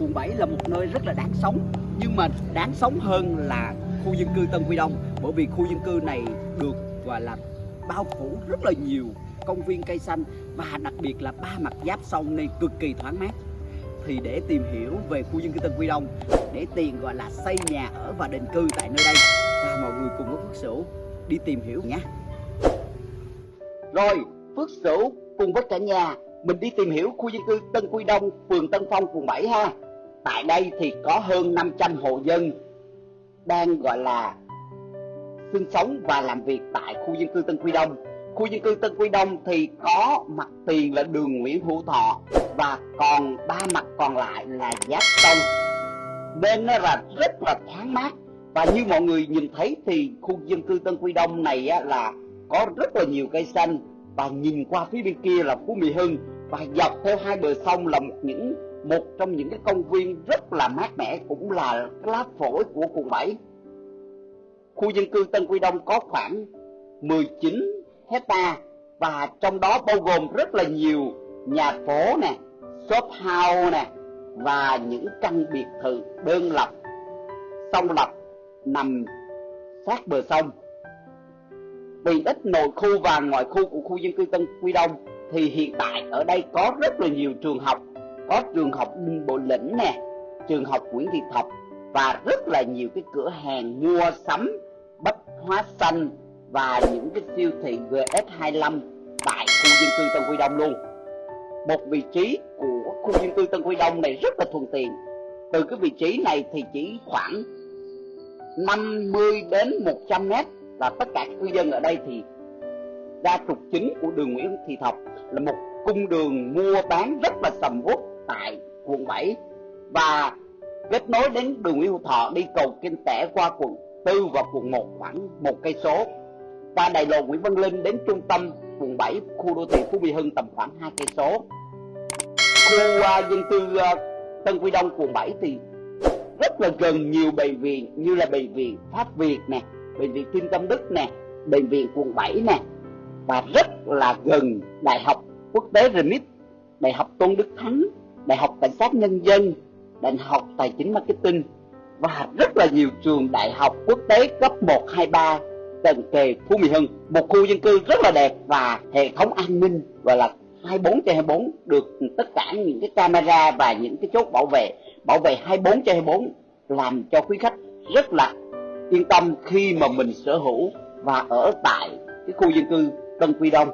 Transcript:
quận 7 là một nơi rất là đáng sống, nhưng mà đáng sống hơn là khu dân cư Tân Quy Đông, bởi vì khu dân cư này được, gọi là, bao phủ rất là nhiều công viên cây xanh và đặc biệt là ba mặt giáp sông nên cực kỳ thoáng mát. Thì để tìm hiểu về khu dân cư Tân Quy Đông, để tiền gọi là, xây nhà ở và định cư tại nơi đây, và mọi người cùng với Phước Sửu đi tìm hiểu nhé rồi, Phước Sửu cùng với cả nhà, mình đi tìm hiểu khu dân cư Tân Quy Đông, phường Tân Phong, quận 7 ha tại đây thì có hơn 500 hộ dân đang, gọi là, sinh sống và làm việc tại khu dân cư Tân Quy Đông. Khu dân cư Tân Quy Đông thì có mặt tiền là đường Nguyễn Hữu Thọ và còn ba mặt còn lại là giáp sông. Nên nó là rất là thoáng mát. Và như mọi người nhìn thấy thì khu dân cư Tân Quy Đông này là có rất là nhiều cây xanh. Và nhìn qua phía bên kia là Phú Mỹ Hưng. Và dọc theo hai bờ sông là một những một trong những cái công viên rất là mát mẻ cũng là lá phổi của quận 7 khu dân cư Tân Quy Đông có khoảng 19 hecta và trong đó bao gồm rất là nhiều nhà phố nè, shop house nè và những căn biệt thự đơn lập, song lập nằm sát bờ sông. Vì ít nội khu và ngoại khu của khu dân cư Tân Quy Đông thì hiện tại ở đây có rất là nhiều trường học, có trường học Đinh Bộ Lĩnh nè, trường học Nguyễn Thị Thập và rất là nhiều cái cửa hàng mua sắm bách hóa xanh và những cái siêu thị GS25 tại khu dân cư Tân Quy Đông luôn. Một vị trí của khu dân cư Tân Quy Đông này rất là thuận tiện. Từ cái vị trí này thì chỉ khoảng 50 đến 100 mét là tất cả cư dân ở đây thì ra trục chính của đường Nguyễn Thị Thập là một cung đường mua bán rất là sầm uất tại quận 7 và kết nối đến đường Nguyễn Hữu Thọ đi cầu Kinh Tẻ qua quận 4 và quận 1 khoảng một cây số. Qua đại lộ Nguyễn Văn Linh đến trung tâm quận 7 khu đô thị Phú Mỹ Hưng tầm khoảng hai cây số. Khu uh, dân cư uh, Tân Quy Đông quận 7 thì rất là gần nhiều bệnh viện như là bệnh viện Pháp Việt nè bệnh viện kim Tâm Đức nè bệnh viện quận 7 nè và rất là gần đại học quốc tế Remit đại học Tôn Đức Thắng đại học cảnh sát nhân dân đại học tài chính marketing và rất là nhiều trường đại học quốc tế cấp 1, 2, 3 cận kề Phú Mỹ Hưng. Một khu dân cư rất là đẹp và hệ thống an ninh gọi là 24 trên 24 được tất cả những cái camera và những cái chốt bảo vệ bảo vệ 24 trên 24 làm cho quý khách rất là yên tâm khi mà mình sở hữu và ở tại cái khu dân cư Tân Quy Đông.